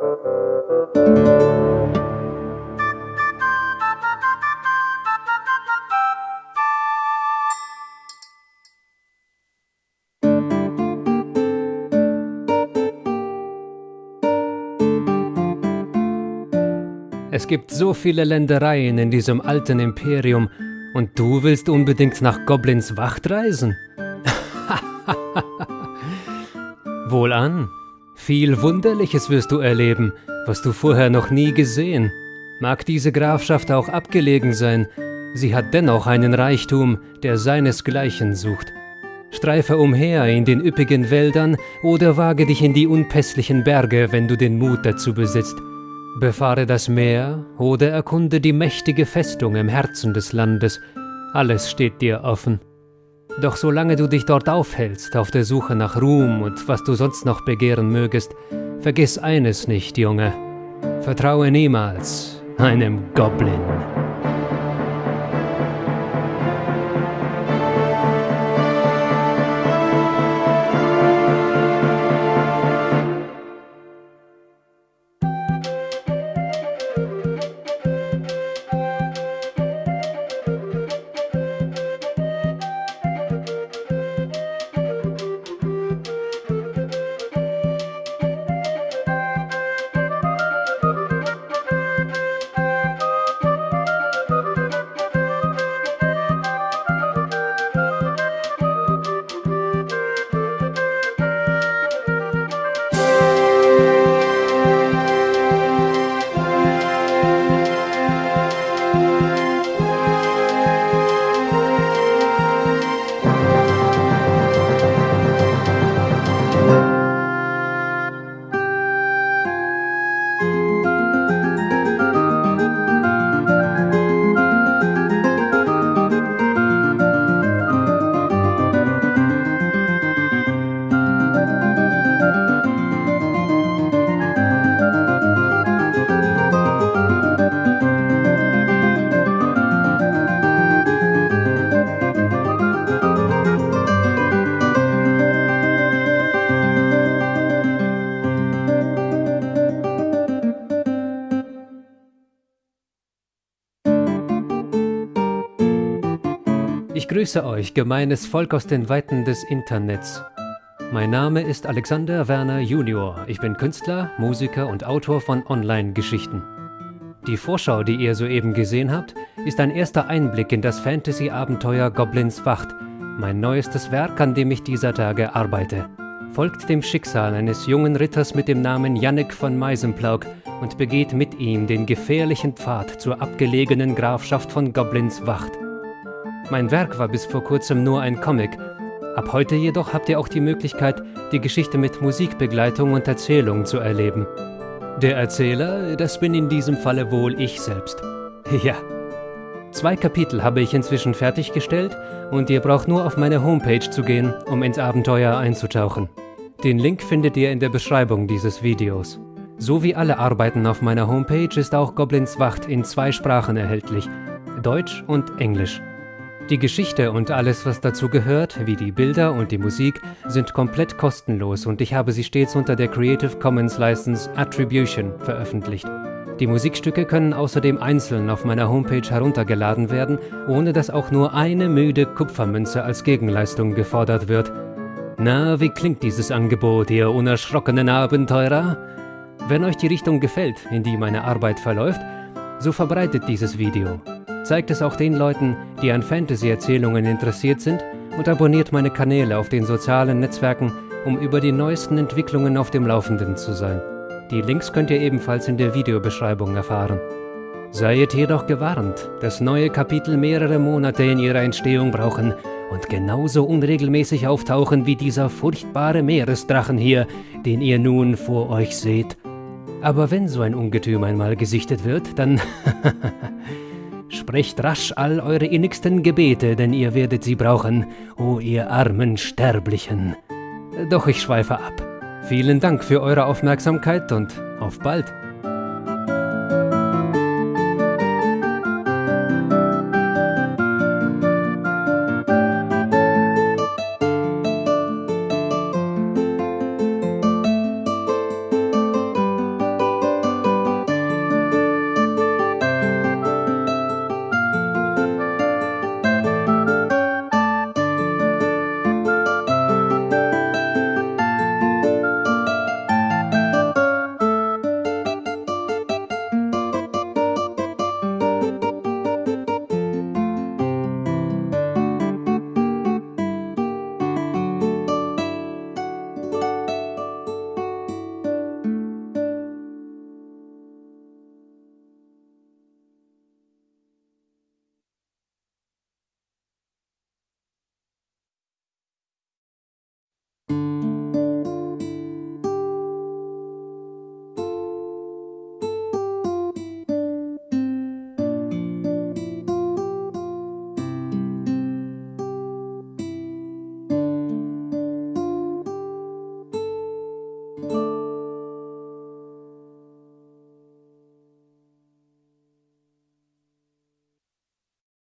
Es gibt so viele Ländereien in diesem alten Imperium und du willst unbedingt nach Goblins Wacht reisen? Wohlan. Viel Wunderliches wirst du erleben, was du vorher noch nie gesehen. Mag diese Grafschaft auch abgelegen sein, sie hat dennoch einen Reichtum, der seinesgleichen sucht. Streife umher in den üppigen Wäldern oder wage dich in die unpässlichen Berge, wenn du den Mut dazu besitzt. Befahre das Meer oder erkunde die mächtige Festung im Herzen des Landes. Alles steht dir offen. Doch solange du dich dort aufhältst, auf der Suche nach Ruhm und was du sonst noch begehren mögest, vergiss eines nicht, Junge. Vertraue niemals einem Goblin. Grüße euch, gemeines Volk aus den Weiten des Internets. Mein Name ist Alexander Werner Junior. Ich bin Künstler, Musiker und Autor von Online-Geschichten. Die Vorschau, die ihr soeben gesehen habt, ist ein erster Einblick in das Fantasy-Abenteuer Goblins Wacht, mein neuestes Werk, an dem ich dieser Tage arbeite. Folgt dem Schicksal eines jungen Ritters mit dem Namen Jannik von Meisenplauk und begeht mit ihm den gefährlichen Pfad zur abgelegenen Grafschaft von Goblins Wacht. Mein Werk war bis vor kurzem nur ein Comic. Ab heute jedoch habt ihr auch die Möglichkeit, die Geschichte mit Musikbegleitung und Erzählung zu erleben. Der Erzähler, das bin in diesem Falle wohl ich selbst. Ja. Zwei Kapitel habe ich inzwischen fertiggestellt und ihr braucht nur auf meine Homepage zu gehen, um ins Abenteuer einzutauchen. Den Link findet ihr in der Beschreibung dieses Videos. So wie alle Arbeiten auf meiner Homepage ist auch Goblins Wacht in zwei Sprachen erhältlich, Deutsch und Englisch. Die Geschichte und alles, was dazu gehört, wie die Bilder und die Musik, sind komplett kostenlos und ich habe sie stets unter der Creative Commons License Attribution veröffentlicht. Die Musikstücke können außerdem einzeln auf meiner Homepage heruntergeladen werden, ohne dass auch nur eine müde Kupfermünze als Gegenleistung gefordert wird. Na, wie klingt dieses Angebot, ihr unerschrockenen Abenteurer? Wenn euch die Richtung gefällt, in die meine Arbeit verläuft, so verbreitet dieses Video. Zeigt es auch den Leuten, die an Fantasy-Erzählungen interessiert sind und abonniert meine Kanäle auf den sozialen Netzwerken, um über die neuesten Entwicklungen auf dem Laufenden zu sein. Die Links könnt ihr ebenfalls in der Videobeschreibung erfahren. Seid jedoch gewarnt, dass neue Kapitel mehrere Monate in ihrer Entstehung brauchen und genauso unregelmäßig auftauchen wie dieser furchtbare Meeresdrachen hier, den ihr nun vor euch seht. Aber wenn so ein Ungetüm einmal gesichtet wird, dann Sprecht rasch all eure innigsten Gebete, denn ihr werdet sie brauchen, o ihr armen Sterblichen. Doch ich schweife ab. Vielen Dank für eure Aufmerksamkeit und auf bald.